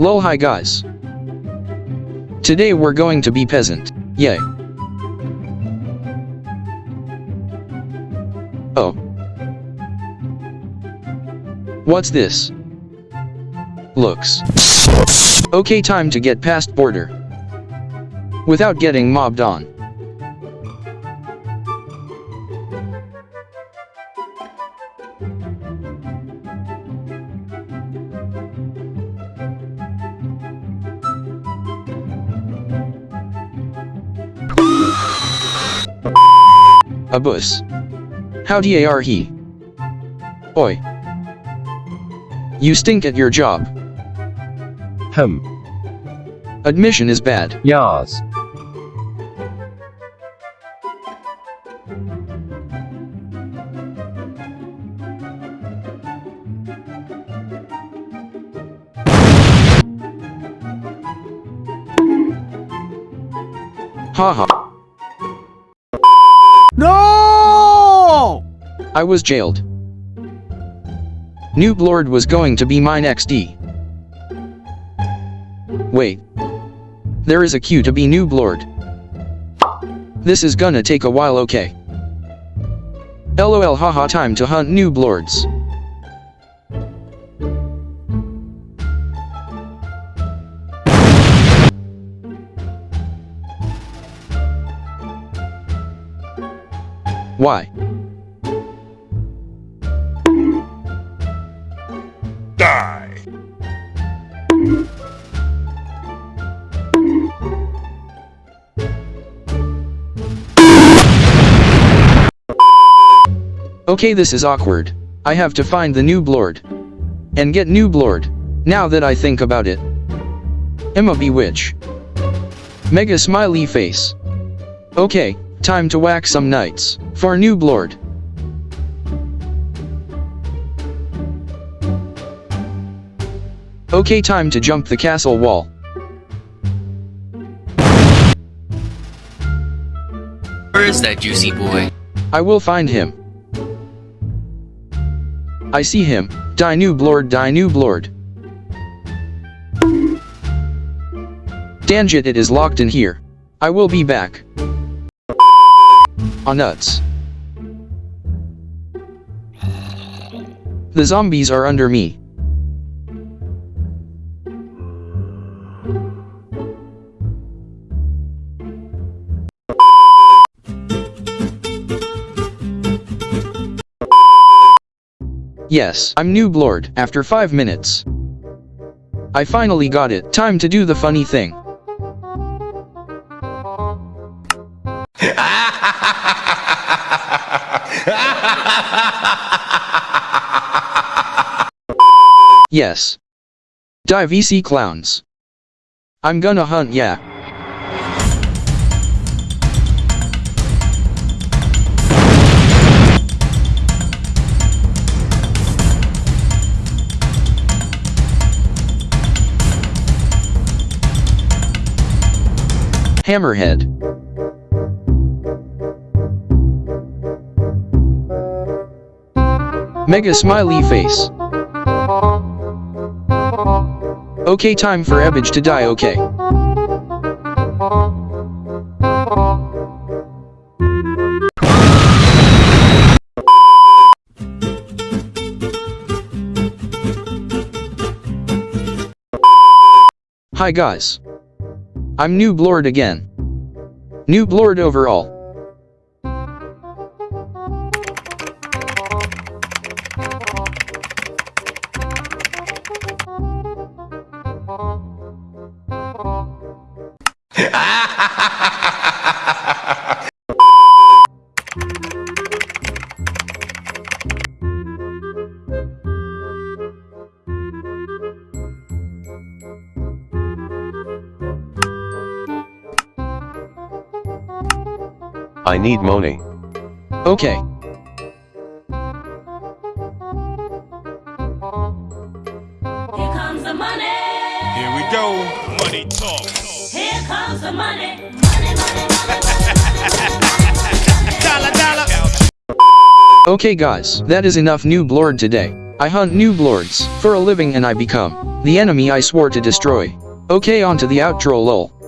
Lol hi guys. Today we're going to be peasant. Yay. Oh. What's this? Looks. Okay time to get past border. Without getting mobbed on. A bus. How are he? Oi. You stink at your job. Hum. Admission is bad. Yas. Haha. No! I was jailed. Noob Lord was going to be mine XD. Wait. There is a queue to be Noob Lord. This is gonna take a while okay. LOL haha time to hunt Noob Lords. Why? Die! Okay this is awkward. I have to find the new Lord. And get new Lord. Now that I think about it. Emma Bewitch. Mega smiley face. Okay, time to whack some knights. For Noob Lord. Okay time to jump the castle wall. Where is that juicy boy? I will find him. I see him. Die noob lord, die noob lord. Danjit it is locked in here. I will be back. On nuts. The zombies are under me. Yes, I'm Noob Lord, after 5 minutes. I finally got it, time to do the funny thing. yes. Die VC clowns. I'm gonna hunt yeah. Hammerhead. Mega smiley face. Okay time for Ebbage to die okay. Hi guys. I'm Noob Lord again. Noob Lord overall. I need money. Okay. Here comes the money. Here we go. Money talk. Here comes the money. Money, money, money, Dollar, dollar. Okay guys, that is enough Noob Lord today. I hunt noob lords for a living and I become the enemy I swore to destroy. Okay on to the outro lol.